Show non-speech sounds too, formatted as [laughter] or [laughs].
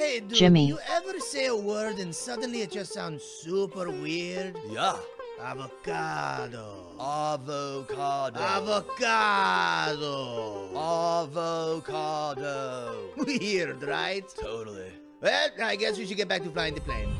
Hey, dude, Jimmy. you ever say a word and suddenly it just sounds super weird? Yeah. Avocado. Avocado. Avocado. Avocado. [laughs] Weird, right? Totally. Well, I guess we should get back to flying the plane.